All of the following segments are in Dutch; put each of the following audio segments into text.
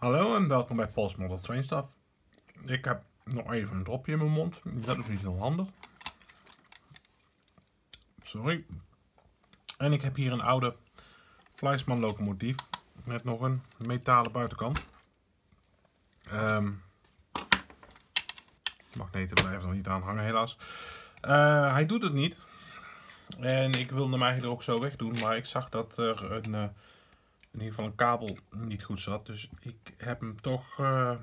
Hallo en welkom bij Paul's Model Train Stuff. Ik heb nog even een dropje in mijn mond. Dat is niet heel handig. Sorry. En ik heb hier een oude Fleischmann locomotief met nog een metalen buitenkant. Um, magneten blijven er niet aan hangen helaas. Uh, hij doet het niet. En ik wilde hem eigenlijk ook zo wegdoen, maar ik zag dat er een... Uh, in ieder geval een kabel niet goed zat. Dus ik heb hem toch uh,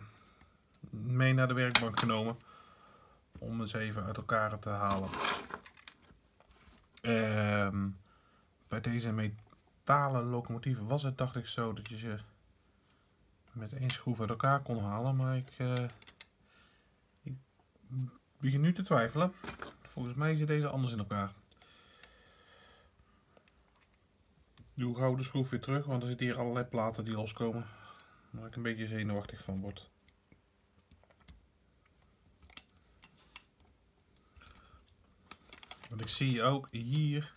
mee naar de werkbank genomen. Om eens even uit elkaar te halen. Uh, bij deze metalen locomotieven was het dacht ik zo dat je ze met één schroef uit elkaar kon halen. Maar ik, uh, ik begin nu te twijfelen. Volgens mij zit deze anders in elkaar. Doe gauw de schroef weer terug, want er zitten hier allerlei platen die loskomen. Waar ik een beetje zenuwachtig van word. Want ik zie ook hier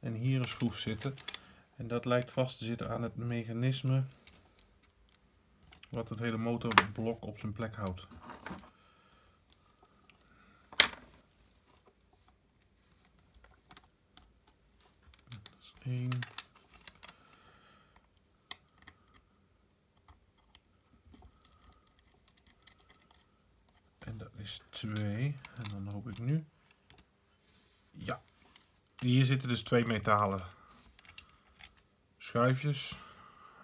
en hier een schroef zitten. En dat lijkt vast te zitten aan het mechanisme wat het hele motorblok op zijn plek houdt. Dat is één. Is 2. En dan hoop ik nu. Ja. Hier zitten dus twee metalen schuifjes.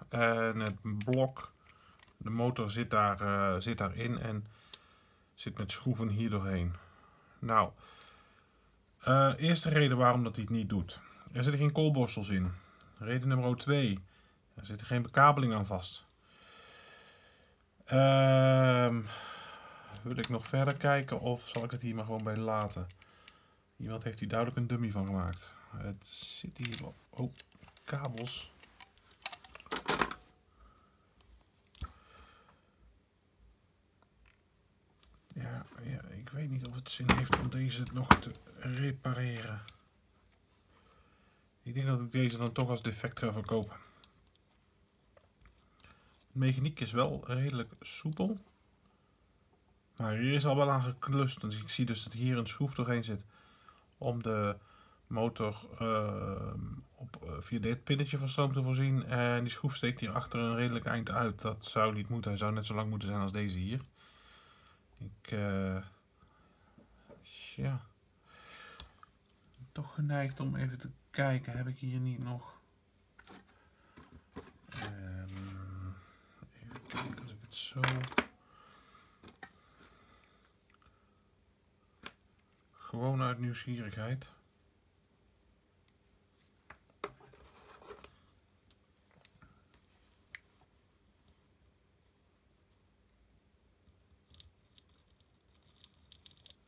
En het blok, de motor zit, daar, uh, zit daarin en zit met schroeven hier doorheen. Nou, uh, eerste reden waarom dat hij het niet doet. Er zitten geen koolborstels in. Reden nummer 2. Er zit geen bekabeling aan vast. Ehm... wil ik nog verder kijken of zal ik het hier maar gewoon bij laten? Iemand heeft hier duidelijk een dummy van gemaakt. Het zit hier wel... Oh, kabels. Ja, ja, ik weet niet of het zin heeft om deze nog te repareren. Ik denk dat ik deze dan toch als defect ga verkopen. De mechaniek is wel redelijk soepel. Maar hier is al wel aan geklust. Dus ik zie dus dat hier een schroef doorheen zit. Om de motor uh, op, uh, via dit pinnetje van stroom te voorzien. En die schroef steekt hier achter een redelijk eind uit. Dat zou niet moeten. Hij zou net zo lang moeten zijn als deze hier. Ik, uh, ja. Toch geneigd om even te kijken. Heb ik hier niet nog... Um, even kijken als ik het zo... Gewoon uit nieuwsgierigheid.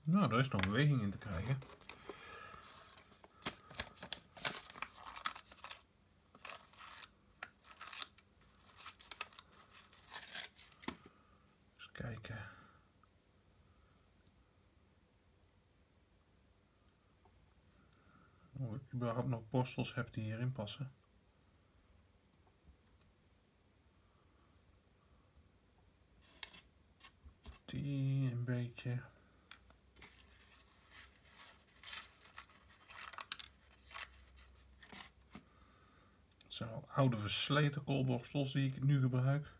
Nou, er is nog beweging in te krijgen. Eens kijken. Of ik überhaupt nog borstels heb die hierin passen. Die een beetje. Het zijn oude versleten koolborstels die ik nu gebruik.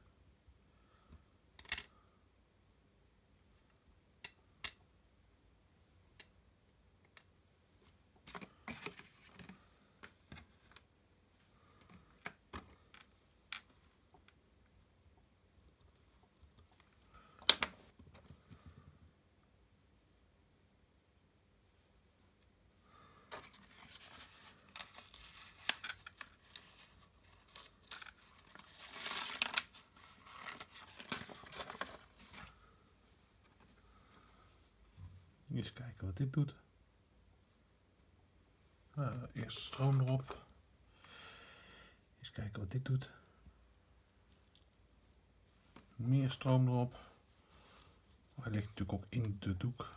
Kijken wat dit doet. Uh, eerst stroom erop. Eens kijken wat dit doet. Meer stroom erop. Hij ligt natuurlijk ook in de doek.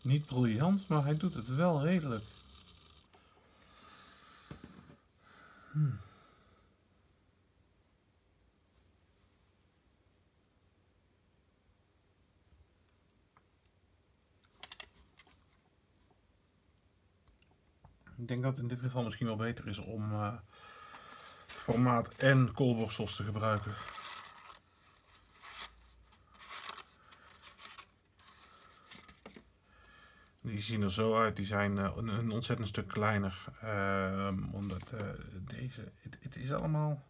Niet briljant, maar hij doet het wel redelijk. Hmm. Ik denk dat het in dit geval misschien wel beter is om uh, formaat en koolborstels te gebruiken. Die zien er zo uit, die zijn uh, een, ontzettend stuk kleiner. Uh, omdat uh, deze, het, het, is allemaal,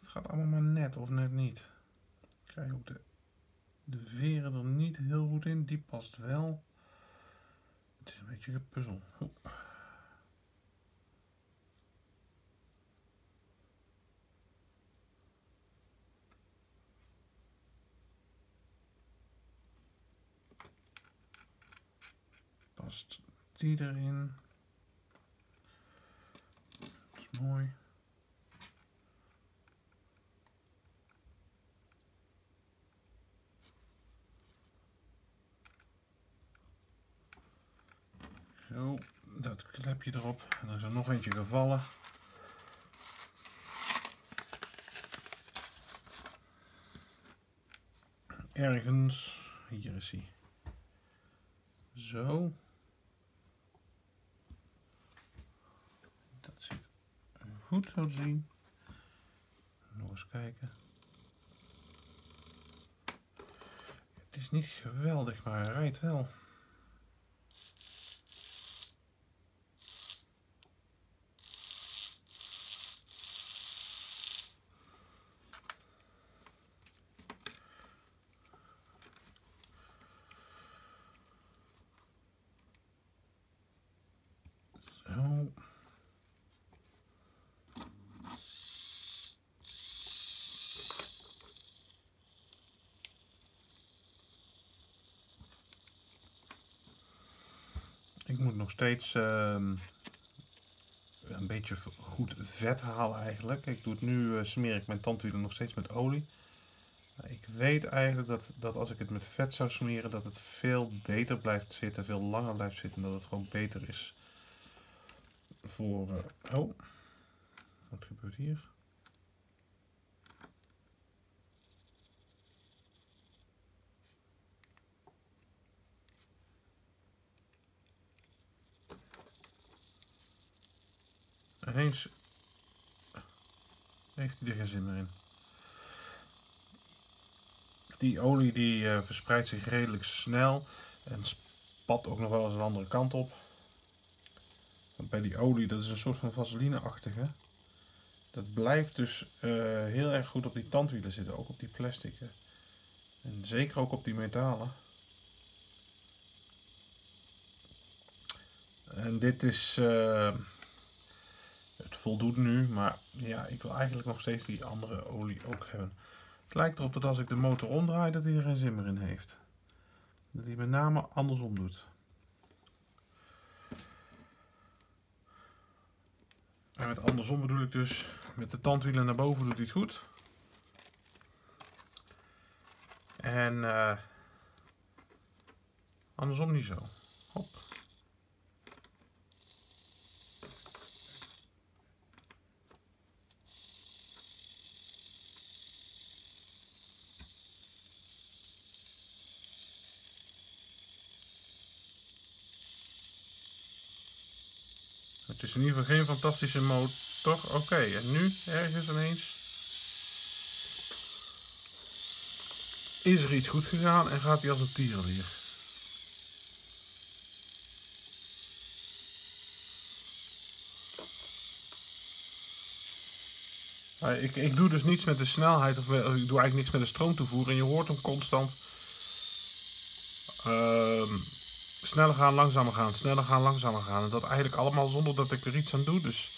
het gaat allemaal maar net of net niet. Ik krijg ook de, de veren er niet heel goed in, die past wel. Het is een beetje gepuzzel. Past die erin. Dat is mooi. Zo, dat klepje erop. En er is er nog eentje gevallen. Ergens, hier is hij. Zo. Goed zo te zien. Nog eens kijken. Het is niet geweldig, maar hij rijdt wel. Ik moet nog steeds uh, een beetje goed vet halen eigenlijk. Ik doe het nu, uh, smeer ik mijn tandwielen nog steeds met olie. Ik weet eigenlijk dat, dat als ik het met vet zou smeren, dat het veel beter blijft zitten, veel langer blijft zitten. Dat het gewoon beter is voor... Uh, oh, wat gebeurt hier? Heeft hij er geen zin meer in. Die olie die uh, verspreidt zich redelijk snel en spat ook nog wel eens een andere kant op. Want bij die olie, dat is een soort van vaseline-achtige. Dat blijft dus uh, heel erg goed op die tandwielen zitten, ook op die plastic. En zeker ook op die metalen. En dit is... Uh, voldoet nu, maar ja, ik wil eigenlijk nog steeds die andere olie ook hebben. Het lijkt erop dat als ik de motor omdraai, dat hij er geen zin meer in heeft. Dat hij met name andersom doet. En met andersom bedoel ik dus, met de tandwielen naar boven doet hij het goed. En uh, andersom niet zo. Hop. Het is in ieder geval geen fantastische motor. Oké, en nu ergens ineens is er iets goed gegaan en gaat hij als een tierenlier. Ik, ik doe dus niets met de snelheid of ik doe eigenlijk niks met de stroomtoevoer en je hoort hem constant. Uh, sneller gaan, langzamer gaan, sneller gaan, langzamer gaan. En dat eigenlijk allemaal zonder dat ik er iets aan doe. Dus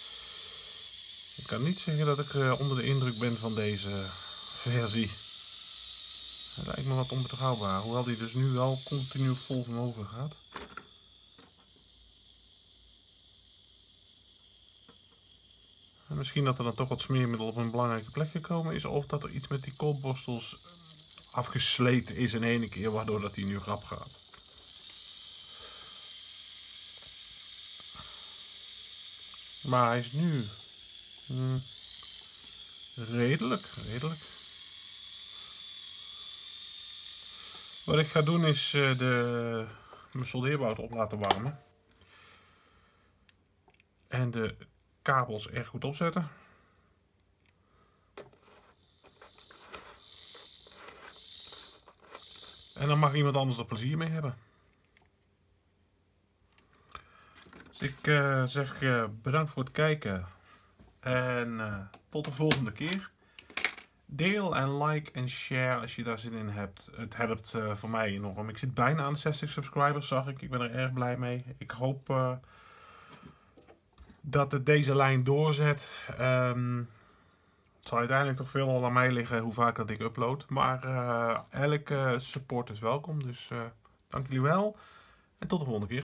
ik kan niet zeggen dat ik uh, onder de indruk ben van deze versie. Het lijkt me wat onbetrouwbaar. Hoewel die dus nu wel continu vol vermogen gaat. En misschien dat er dan toch wat smeermiddel op een belangrijke plek gekomen is. Of dat er iets met die koolborstels afgesleten is in één keer. Waardoor dat die nu rap gaat. Maar hij is nu Hmm. Redelijk, redelijk. Wat ik ga doen is uh, de, mijn soldeerbout op laten warmen. En de kabels erg goed opzetten. En dan mag iemand anders er plezier mee hebben. Dus ik uh, zeg uh, bedankt voor het kijken. En uh, tot de volgende keer. Deel en like en share als je daar zin in hebt. Het helpt voor mij enorm. Ik zit bijna aan de 60 subscribers, zag ik. Ik ben er erg blij mee. Ik hoop dat het deze lijn doorzet. Um, het zal uiteindelijk toch veel al aan mij liggen hoe vaak dat ik upload. Maar elke support is welkom. Dus dank jullie wel. En tot de volgende keer.